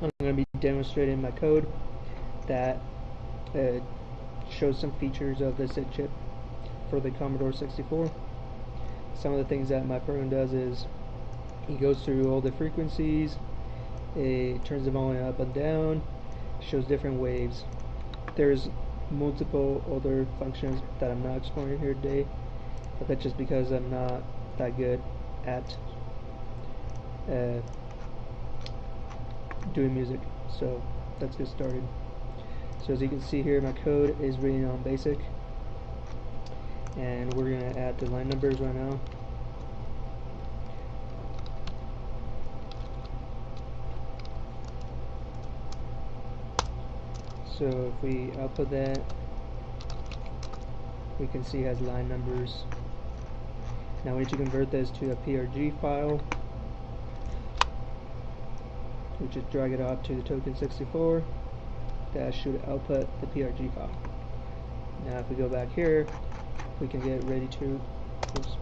I'm going to be demonstrating my code that uh, shows some features of the SID chip for the Commodore 64. Some of the things that my program does is it goes through all the frequencies, it turns the volume up and down, shows different waves. There's multiple other functions that I'm not exploring here today, but that's just because I'm not that good at uh, doing music. So let's get started. So as you can see here, my code is reading on basic, and we're going to add the line numbers right now. So if we output that, we can see it has line numbers. Now we need to convert this to a PRG file. We just drag it up to the tok64. That should output the PRG file. Now if we go back here, we can get ready to oops,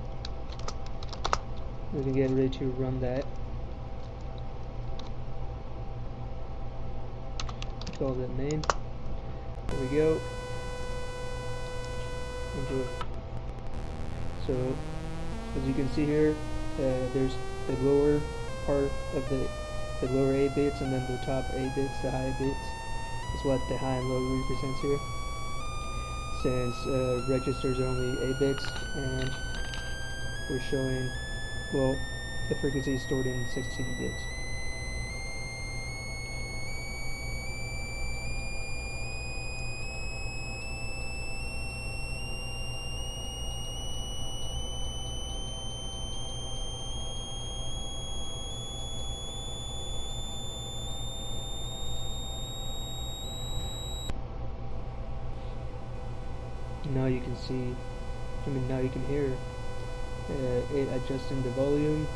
we can get ready to run that. Call that name There we go. It. So, as you can see here, uh, there's the lower part of the the lower 8 bits and then the top 8 bits, the high bits, is what the high and low represents here. Since uh, registers are only 8 bits and we're showing, well, the frequency is stored in 16 bits. Now you can see I mean now you can hear uh, it adjusting the volume.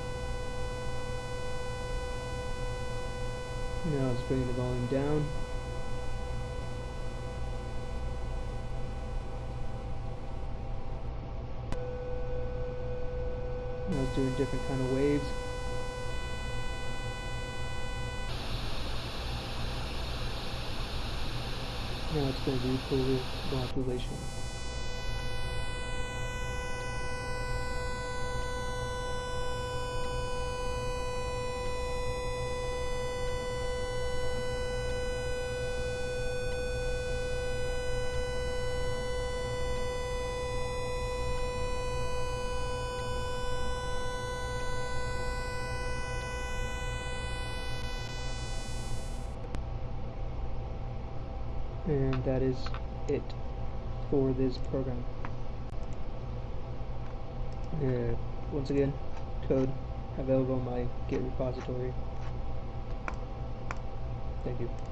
Now it's bringing the volume down. Now it's doing different kind of waves. Now it's going to do full modulation and that is it for this program. Uh, once again, code available on my Git repository. Thank you.